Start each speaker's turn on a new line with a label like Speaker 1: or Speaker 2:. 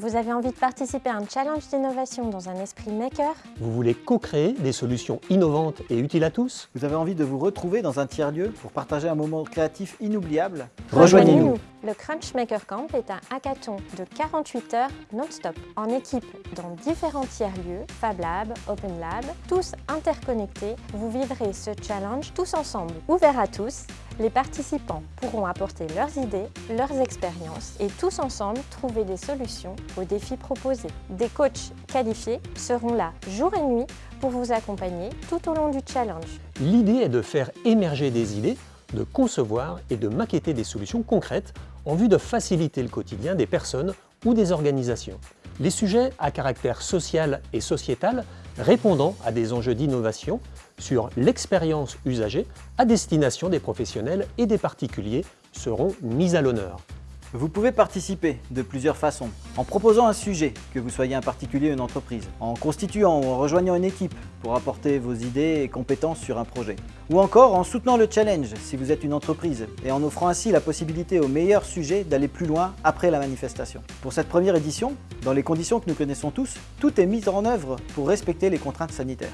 Speaker 1: Vous avez envie de participer à un challenge d'innovation dans un esprit maker
Speaker 2: Vous voulez co-créer des solutions innovantes et utiles à tous
Speaker 3: Vous avez envie de vous retrouver dans un tiers-lieu pour partager un moment créatif inoubliable
Speaker 1: Rejoignez-nous Le Crunch Maker Camp est un hackathon de 48 heures non-stop, en équipe dans différents tiers-lieux, Fab Lab, Open Lab, tous interconnectés. Vous vivrez ce challenge tous ensemble, ouvert à tous. Les participants pourront apporter leurs idées, leurs expériences et tous ensemble trouver des solutions aux défis proposés. Des coachs qualifiés seront là jour et nuit pour vous accompagner tout au long du challenge.
Speaker 2: L'idée est de faire émerger des idées, de concevoir et de maqueter des solutions concrètes en vue de faciliter le quotidien des personnes ou des organisations. Les sujets à caractère social et sociétal répondant à des enjeux d'innovation sur l'expérience usagée à destination des professionnels et des particuliers seront mis à l'honneur.
Speaker 3: Vous pouvez participer de plusieurs façons. En proposant un sujet, que vous soyez un particulier ou une entreprise. En constituant ou en rejoignant une équipe pour apporter vos idées et compétences sur un projet. Ou encore en soutenant le challenge si vous êtes une entreprise et en offrant ainsi la possibilité aux meilleurs sujets d'aller plus loin après la manifestation. Pour cette première édition, dans les conditions que nous connaissons tous, tout est mis en œuvre pour respecter les contraintes sanitaires.